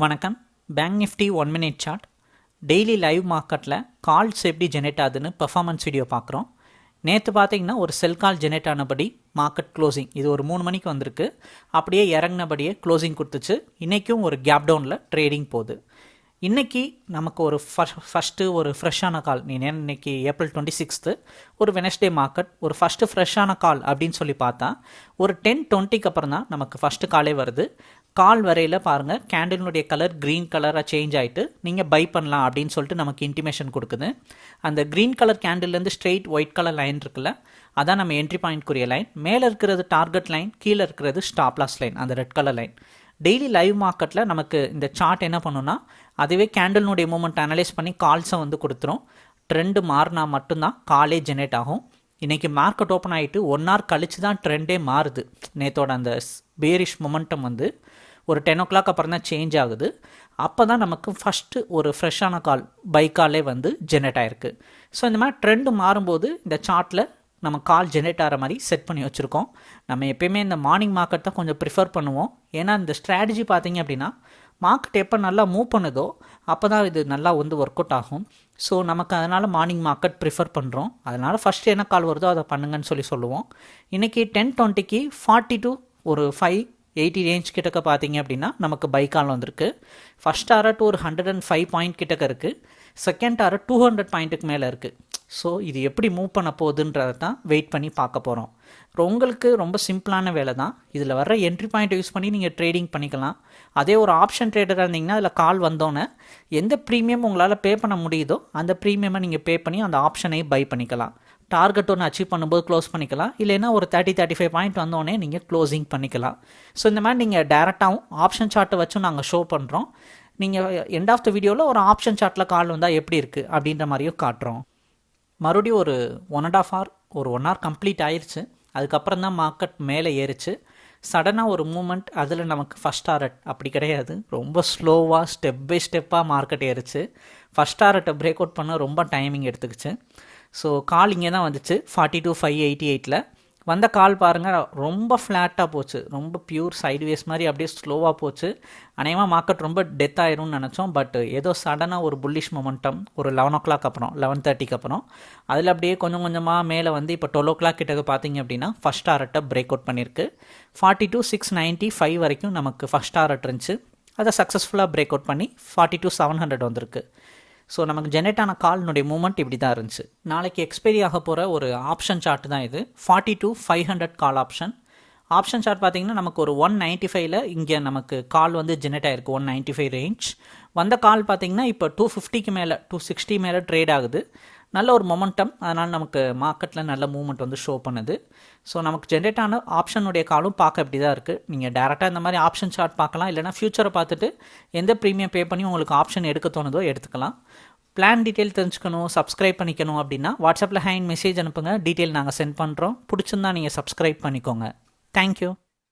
வணக்கம். Bank Nifty one minute chart daily live மார்க்கெட்டில் calls எப்படி ஜெனரேட் ஆகுதுன்னு பெர்ஃபார்மன்ஸ் வீடியோ பார்க்குறோம். நேற்று பார்த்தீங்கன்னா ஒரு செல் கால் ஜெனரேட் ஆனபடி மார்க்கெட் க்ளோசிங் இது ஒரு மூணு மணிக்கு வந்திருக்கு. அப்படியே இறங்கினபடியே க்ளோசிங் கொடுத்துச்சு. இன்றைக்கும் ஒரு கேப் டவுனில் ட்ரேடிங் போகுது. இன்றைக்கி நமக்கு ஒரு ஃபஸ்ட் ஃபஸ்ட்டு ஒரு ஃப்ரெஷ்ஷான கால் நீ இன்னைக்கு ஏப்ரல் டுவெண்ட்டி சிக்ஸ்த்து ஒரு வெனஸ்டே மார்க்கெட் ஒரு ஃபஸ்ட்டு ஃப்ரெஷ்ஷான கால் அப்படின்னு சொல்லி பார்த்தா ஒரு டென் டுவெண்ட்டிக்கு அப்புறம் தான் நமக்கு ஃபஸ்ட்டு காலே வருது. கால் வரையில் பாருங்கள் கேண்டிலுடைய கலர் க்ரீன் கலராக சேஞ்ச் ஆகிட்டு நீங்கள் பை பண்ணலாம் அப்படின்னு சொல்லிட்டு நமக்கு இன்டிமேஷன் கொடுக்குது. அந்த க்ரீன் கலர் கேண்டில்லேருந்து ஸ்ட்ரெயிட் ஒயிட் கலர் லைன் இருக்குல்ல அதான் நம்ம என்ட்ரி பாயிண்ட்க்குரிய லைன் மேலே இருக்கிறது டார்கெட் லைன் கீழே இருக்கிறது ஸ்டாப்லாஸ் லைன் அந்த red colour line daily live மார்க்கெட்டில் நமக்கு இந்த சார்ட் என்ன பண்ணுன்னா அதுவே கேண்டல்னுடைய மூமெண்ட் அனலைஸ் பண்ணி கால்ஸை வந்து கொடுத்துரும். ட்ரெண்டு மாறினா மட்டும்தான் காலே ஜெனரேட் ஆகும். இன்றைக்கி மார்க்கெட் ஓப்பன் ஆகிட்டு ஒன் ஹவர் கழிச்சு தான் ட்ரெண்டே மாறுது. நேத்தோட அந்த பேரிஷ் மொமெண்டம் வந்து ஒரு டென் ஓ கிளாக் அப்புறம் தான் சேஞ்ச் ஆகுது. அப்போ தான் நமக்கு ஃபஸ்ட்டு ஒரு ஃப்ரெஷ்ஷான கால் பை காலே வந்து ஜெனரேட் ஆகிருக்கு ஸோ இந்த மாதிரி ட்ரெண்டு மாறும்போது இந்த சார்ட்டில் நம்ம கால் ஜென்ரேட் ஆகிற மாதிரி செட் பண்ணி வச்சுருக்கோம். நம்ம எப்பயுமே இந்த மார்னிங் மார்க்கெட் தான் கொஞ்சம் ப்ரிஃபர் பண்ணுவோம். ஏன்னா இந்த ஸ்ட்ராட்டஜி பார்த்தீங்க அப்படின்னா மார்க்கெட் எப்போ நல்லா மூவ் பண்ணுதோ அப்போ தான் இது நல்லா வந்து ஒர்க் அவுட் ஆகும். ஸோ நமக்கு அதனால் மார்னிங் மார்க்கெட் ப்ரிஃபர் பண்ணுறோம் அதனால் ஃபஸ்ட்டு என்ன கால் வருதோ அதை பண்ணுங்கன்னு சொல்லி சொல்லுவோம். இன்றைக்கி டென் டுவெண்ட்டிக்கு ஃபார்ட்டி டூ ஒரு ஃபைவ் எயிட்டி ரேஞ்ச் கிட்டக்க பார்த்தீங்க அப்படின்னா நமக்கு பை கால் வந்திருக்கு. ஃபஸ்ட் ஆர்ட் ஒரு ஹண்ட்ரட் அண்ட் ஃபைவ் பாயிண்ட் கிட்டக்க இருக்குது செகண்ட் ஆர்ட் டூ ஹண்ட்ரட் பாயிண்ட்டுக்கு மேலே இருக்குது ஸோ இது எப்படி மூவ் பண்ண போகுதுன்றதை தான் வெயிட் பண்ணி பார்க்க போகிறோம் உங்களுக்கு ரொம்ப சிம்பிளான வேலை தான் இதில் வர என்ட்ரி பாயிண்ட் யூஸ் பண்ணி நீங்கள் ட்ரேடிங் பண்ணிக்கலாம். அதே ஒரு ஆப்ஷன் ட்ரேடராக இருந்தீங்கன்னா அதில் கால் வந்தோன்னே எந்த ப்ரீமியம் உங்களால் பே பண்ண முடியுதோ அந்த ப்ரீமியமை நீங்கள் பே பண்ணி அந்த ஆப்ஷனை பை பண்ணிக்கலாம். டார்கெட் ஒன்று அச்சீவ் பண்ணும்போது க்ளோஸ் பண்ணிக்கலாம். இல்லைன்னா ஒரு தேர்ட்டி தேர்ட்டி ஃபைவ் பாயிண்ட் வந்தோடனே நீங்கள் க்ளோசிங் பண்ணிக்கலாம். ஸோ இந்த மாதிரி நீங்கள் டேரெக்டாகவும் ஆப்ஷன் சார்ட்டை வச்சும் நாங்கள் ஷோ பண்ணுறோம் நீங்கள் எண்ட் ஆஃப் த வீடியோவில் ஒரு ஆப்ஷன் சார்ட்டில் கால் வந்தால் எப்படி இருக்குது அப்படின்ற மாதிரியும் காட்டுறோம். மறுபடியும் ஒரு ஒன் அண்ட் ஆஃப் ஹவர் ஒரு ஒன் ஹவர் கம்ப்ளீட் ஆயிடுச்சு அதுக்கப்புறம் தான் மார்க்கெட் மேலே ஏறிச்சு. சடனாக ஒரு மூமெண்ட் அதில் நமக்கு ஃபஸ்ட் டாரட் அப்படி கிடையாது. ரொம்ப ஸ்லோவாக ஸ்டெப் பை ஸ்டெப்பாக மார்க்கெட் ஏறிச்சு. ஃபஸ்ட் டாரட்டை பிரேக் அவுட் பண்ண ரொம்ப டைமிங் எடுத்துக்கிச்சு. ஸோ கால் இங்கே தான் வந்துச்சு ஃபார்ட்டி டூ ஃபைவ் எயிட்டி எயிட்டில் வந்த கால் பாருங்கள் ரொம்ப ஃப்ளாட்டாக போச்சு. ரொம்ப பியூர் சைட்வேஸ் மாதிரி அப்படியே ஸ்லோவாக போச்சு. அநேகமாக மார்க்கெட் ரொம்ப டெத் ஆயிரும்னு நினச்சோம் பட் ஏதோ சடனாக ஒரு புல்லிஷ் மொமெண்டம் ஒரு லெவன் ஓ கிளாக் அப்புறம் லெவன் தேர்ட்டிக்கு அப்புறம். அதில் அப்படியே கொஞ்சம் கொஞ்சமாக மேலே வந்து இப்போ டுவெல் ஓ கிளாக் கிட்டக்கு பார்த்தீங்க அப்படின்னா ஃபஸ்ட் ஆர்ட்டை பிரேக் அவுட் பண்ணியிருக்கு. Forty two six ninety five வரைக்கும் நமக்கு ஃபஸ்ட் ஆர்ட் இருந்துச்சு. அதை சக்ஸஸ்ஃபுல்லாக பிரேக் அவுட் பண்ணி ஃபார்ட்டி டூ செவன் ஹண்ட்ரட் வந்திருக்கு. ஸோ நமக்கு ஜென்ரேட் ஆன கால்னுடைய மூமெண்ட் இப்படி தான் இருந்துச்சு. நாளைக்கு எக்ஸ்பைரி ஆக போகிற ஒரு ஆப்ஷன் சார்ட் தான் இது. Forty two five hundred call option option chart பார்த்தீங்கன்னா நமக்கு ஒரு ஒன் நைன்ட்டி ஃபைவ்ல இங்கே நமக்கு கால் வந்து ஜென்ரேட் ஆயிருக்கு ஒன் நைன்ட்டி ஃபைவ் ரேஞ்ச் வந்த கால் பார்த்தீங்கன்னா இப்போ டூ ஃபிஃப்டிக்கு மேலே டூ சிக்ஸ்டி மேலே ட்ரேட் ஆகுது. நல்ல ஒரு மொமெண்டம் அதனால் நமக்கு மார்க்கெட்டில் நல்ல மூவ்மெண்ட் வந்து ஷோ பண்ணுது. ஸோ நமக்கு ஜென்ரேட் ஆன ஆப்ஷனுடைய காலும் பார்க்க இப்படி தான் இருக்குது நீங்கள் டேரெக்டாக இந்த மாதிரி ஆப்ஷன் சார்ட் பார்க்கலாம். இல்லைனா ஃப்யூச்சரை பார்த்துட்டு எந்த ப்ரீமியம் பே பண்ணி உங்களுக்கு ஆப்ஷன் எடுக்க தோணுதோ எடுத்துக்கலாம். பிளான் டீட்டெயில் தெரிஞ்சுக்கணும் சப்ஸ்கிரைப் பண்ணிக்கணும் அப்படின்னா வாட்ஸ்அப்பில் ஹேண்ட் மெசேஜ் அனுப்புங்க. டீட்டெயில் நாங்கள் சென்ட் பண்ணுறோம் பிடிச்சிருந்தா நீங்கள் சப்ஸ்கிரைப் பண்ணிக்கோங்க. தேங்க்யூ